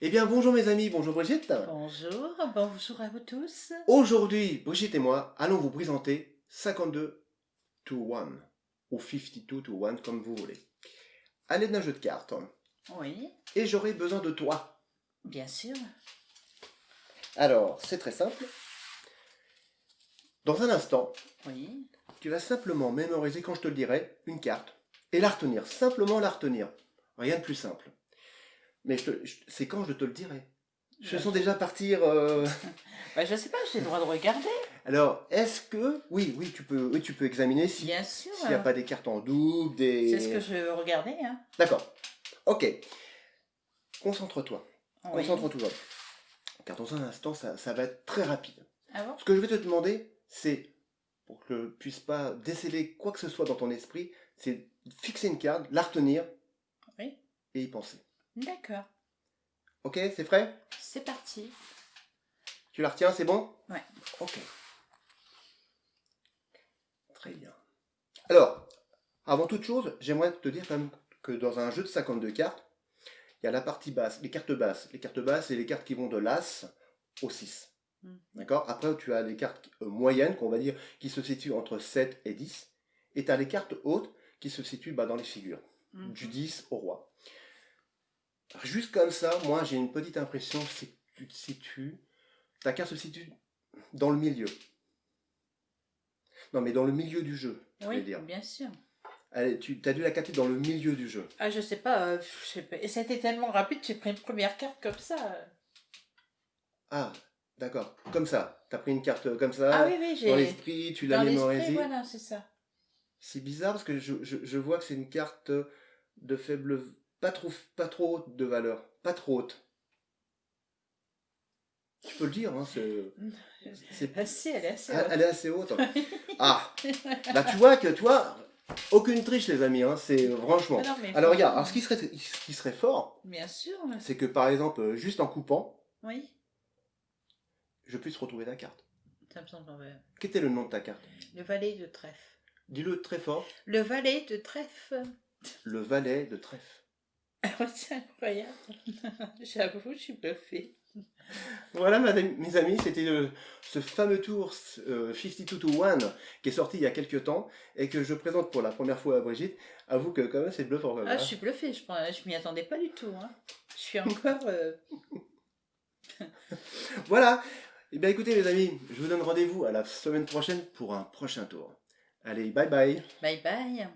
Eh bien, bonjour mes amis, bonjour Brigitte. Bonjour, bonjour à vous tous. Aujourd'hui, Brigitte et moi allons vous présenter 52 to 1, ou 52 to 1, comme vous voulez, à l'aide d'un jeu de cartes. Oui, Et j'aurai besoin de toi. bien sûr. Alors, c'est très simple. Dans un instant, Oui, tu vas simplement mémoriser, quand je te le dirai, une carte. Et la retenir, simplement la retenir. Rien de plus simple. Mais je te- je- c'est quand je te le dirai? Je Ouais. sens déjà partir... euh, Bah, je sais pas, j'ai le droit de regarder. Alors, est-ce que... Oui, oui, tu peux, oui, tu peux examiner si- s'il n'y a pas des cartes en double, des... C'est ce que je regardais. Hein. D'accord. Ok. Concentre-toi. Oui. Concentre-toi. Car dans un instant, ça, ça va être très rapide. Ah bon? Ce que je vais te demander, c'est, pour que je ne puisse pas déceler quoi que ce soit dans ton esprit, c'est de fixer une carte, la retenir Oui. et y penser. D'accord. Ok, c'est prêt C'est parti. Tu la retiens, c'est bon? Ouais. Ok. Très bien. Alors, avant toute chose, j'aimerais te dire quand même que dans un jeu de 52 cartes, il y a la partie basse, les cartes basses. Les cartes basses, c'est les cartes qui vont de l'As au 6. Mm. D'accord? Après, tu as les cartes euh, moyennes, qu'on va dire, qui se situent entre 7 et 10. Et tu as les cartes hautes qui se situent bah, dans les figures, Mhm. du 10 au roi. Juste comme ça, moi, j'ai une petite impression, c'est que tu te situes... Ta carte se situe dans le milieu. Non, mais dans le milieu du jeu, je Oui, vais dire. bien sûr. Allez, tu as dû la capter dans le milieu du jeu. Ah, je sais pas, euh, je sais pas. Et c'était tellement rapide, j'ai pris une première carte comme ça. Ah, d'accord. Comme ça. Tu as pris une carte comme ça. Ah oui, oui, j'ai. Dans l'esprit, tu l'as Dans l'esprit, mémorisée. voilà, c'est ça. C'est bizarre parce que je, je, je vois que c'est une carte de faible... Pas trop, pas trop haute de valeur. Pas trop haute. Tu peux le dire, hein, c'est... Assez, elle est assez Ah, haute. Elle est assez haute. Ah, là tu vois que toi, aucune triche les amis, hein, c'est franchement. Mais Alors regarde, alors, ce qui serait, ce qui serait fort, Bien sûr. c'est que par exemple, juste en coupant, Oui, je puisse retrouver ta carte. ça me semble. Quel était le nom de ta carte? Le valet de trèfle. Dis-le très fort. Le valet de trèfle. Le valet de trèfle. Ah ouais, c'est incroyable. J'avoue, je suis bluffée. Voilà mes amis, c'était ce fameux tour euh, 52 to 1 qui est sorti il y a quelques temps et que je présente pour la première fois à Brigitte. Avoue que quand même c'est bluffant. quand même, Ah, hein. je suis bluffée, je, je m'y attendais pas du tout. Hein. Je suis encore... euh, Voilà. Eh bien écoutez les amis, je vous donne rendez-vous à la semaine prochaine pour un prochain tour. Allez, bye bye Bye bye.